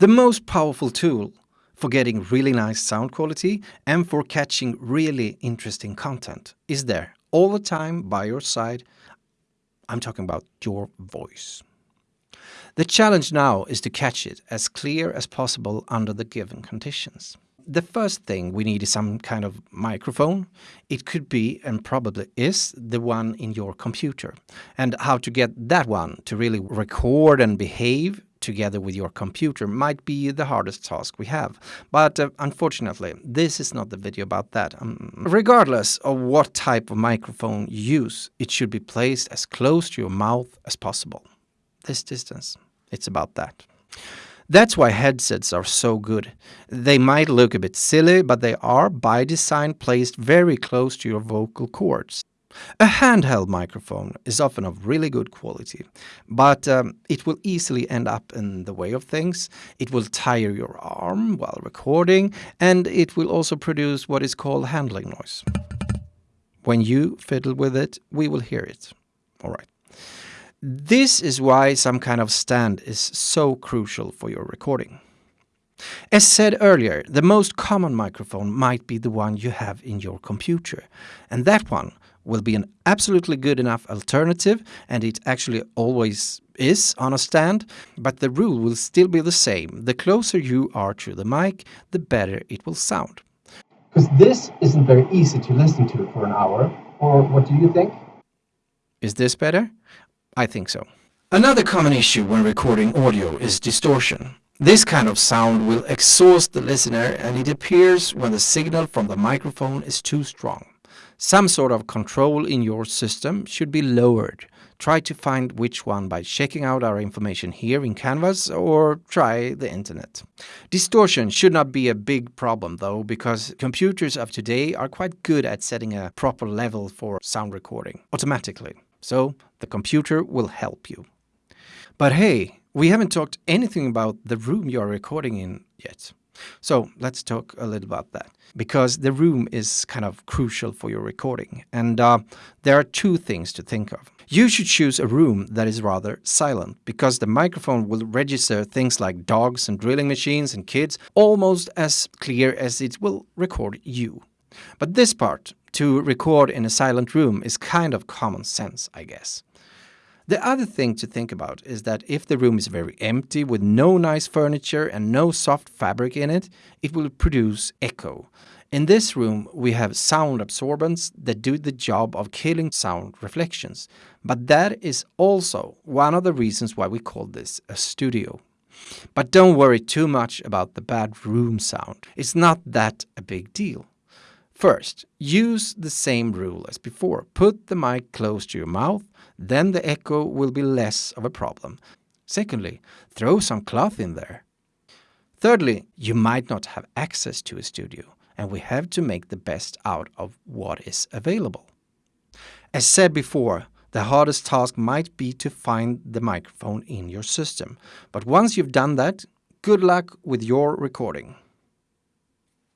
The most powerful tool for getting really nice sound quality and for catching really interesting content is there all the time by your side. I'm talking about your voice. The challenge now is to catch it as clear as possible under the given conditions. The first thing we need is some kind of microphone. It could be, and probably is, the one in your computer. And how to get that one to really record and behave together with your computer might be the hardest task we have. But uh, unfortunately, this is not the video about that. Um, regardless of what type of microphone you use, it should be placed as close to your mouth as possible. This distance, it's about that. That's why headsets are so good. They might look a bit silly, but they are by design placed very close to your vocal cords. A handheld microphone is often of really good quality, but um, it will easily end up in the way of things. It will tire your arm while recording, and it will also produce what is called handling noise. When you fiddle with it, we will hear it. All right. This is why some kind of stand is so crucial for your recording. As said earlier, the most common microphone might be the one you have in your computer, and that one will be an absolutely good enough alternative, and it actually always is on a stand, but the rule will still be the same. The closer you are to the mic, the better it will sound. Because this isn't very easy to listen to for an hour, or what do you think? Is this better? I think so. Another common issue when recording audio is distortion. This kind of sound will exhaust the listener and it appears when the signal from the microphone is too strong. Some sort of control in your system should be lowered. Try to find which one by checking out our information here in Canvas or try the internet. Distortion should not be a big problem though because computers of today are quite good at setting a proper level for sound recording automatically. So the computer will help you. But hey, we haven't talked anything about the room you are recording in yet. So let's talk a little about that because the room is kind of crucial for your recording. And uh, there are two things to think of. You should choose a room that is rather silent because the microphone will register things like dogs and drilling machines and kids almost as clear as it will record you. But this part, to record in a silent room, is kind of common sense, I guess. The other thing to think about is that if the room is very empty with no nice furniture and no soft fabric in it, it will produce echo. In this room, we have sound absorbents that do the job of killing sound reflections. But that is also one of the reasons why we call this a studio. But don't worry too much about the bad room sound. It's not that a big deal. First, use the same rule as before. Put the mic close to your mouth, then the echo will be less of a problem. Secondly, throw some cloth in there. Thirdly, you might not have access to a studio, and we have to make the best out of what is available. As said before, the hardest task might be to find the microphone in your system. But once you've done that, good luck with your recording.